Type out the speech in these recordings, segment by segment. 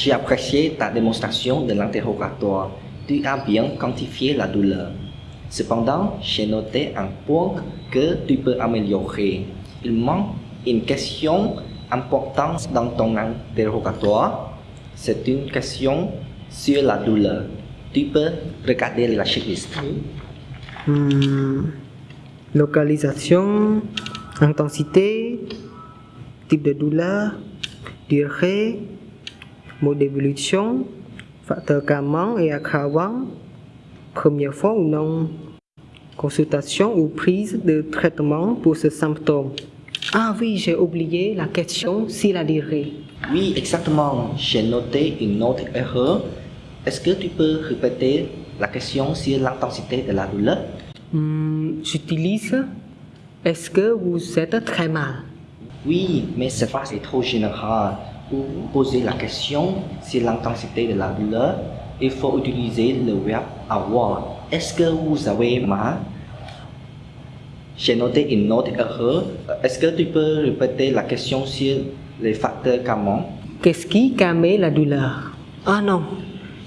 J'ai apprécié ta démonstration de l'interrogatoire. Tu as bien quantifié la douleur. Cependant, j'ai noté un point que tu peux améliorer. Il manque une question importante dans ton interrogatoire. C'est une question sur la douleur. Tu peux regarder la checklist. Hmm, localisation, intensité, type de douleur, durée, mode d'évolution, facteur calmant et aggravant, première fois ou non, consultation ou prise de traitement pour ce symptôme. Ah oui, j'ai oublié la question si la durée. Oui, exactement. J'ai noté une autre erreur. Est-ce que tu peux répéter la question sur l'intensité de la douleur? Hmm, J'utilise Est-ce que vous êtes très mal? Oui, mais cette phrase est trop générale. Pour poser la question sur l'intensité de la douleur, il faut utiliser le verbe avoir. Est-ce que vous avez mal J'ai noté une autre erreur. Est-ce que tu peux répéter la question sur les facteurs calmants? Qu'est-ce qui calme la douleur? Ah non,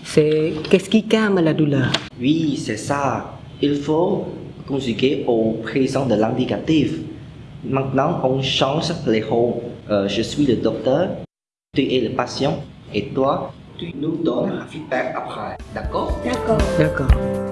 c'est qu'est-ce qui calme la douleur? Oui, c'est ça. Il faut conjuguer au présent de l'indicatif. Maintenant, on change les rôles. Euh, je suis le docteur, tu es le patient, et toi, tu nous donnes un feedback après. D'accord? D'accord. D'accord.